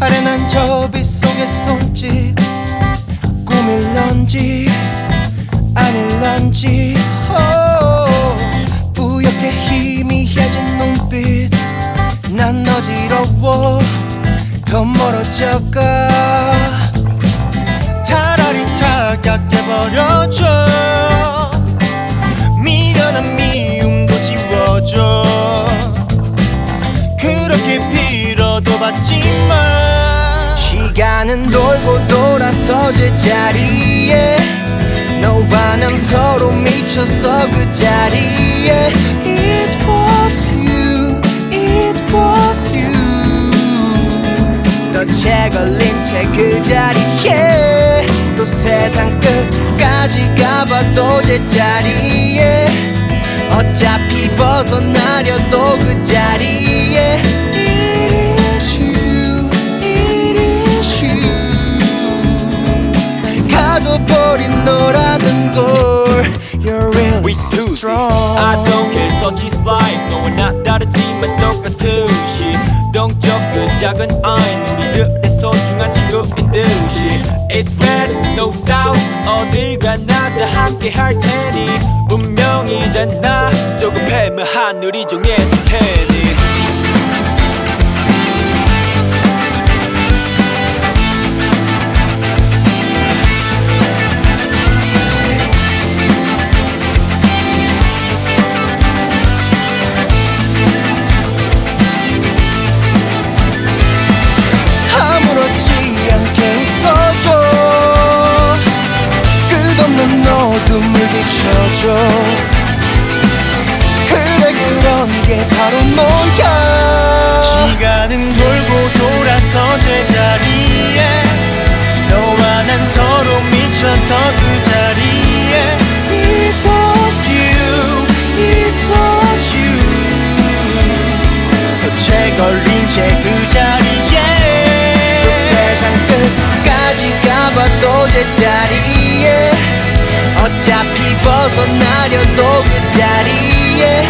아련한 저빛 속의 손짓 꿈일런지 아닐런지 오, 뿌옇게 희미해진 눈빛 난 어지러워 더 멀어져가 차갑게 버려줘. 미련한 미움도 지워줘. 그렇게 빌어도 받지만 시간은 돌고 돌아서 제자리에 너와 난 서로 미쳤어 그 자리에 It was you, it was you. 너채 걸린 채 그 자리에 또 세상 끝까지 가봐도 제자리에 어차피 벗어나려도 그 자리에 It is you, it is you 날 가둬버린 너라는 걸 You're really We so strong I don't care such is life 너와 나 다르지만 똑같듯 이 동적 그 작은 아이 우리들의 소중한 친구인 듯이 It's west no south. 어딜 가나 다 함께 할 테니. 운명이잖아. 조급해면 하늘이 정해질 테니 어둠을 비춰줘 그래 그런 게 바로 너야 시간은 돌고 돌아서 제자리에 너와 난 서로 미쳐서 그 자리에. It was you, it was you. 걸린 채그 어차피 벗어나려도 그 자리에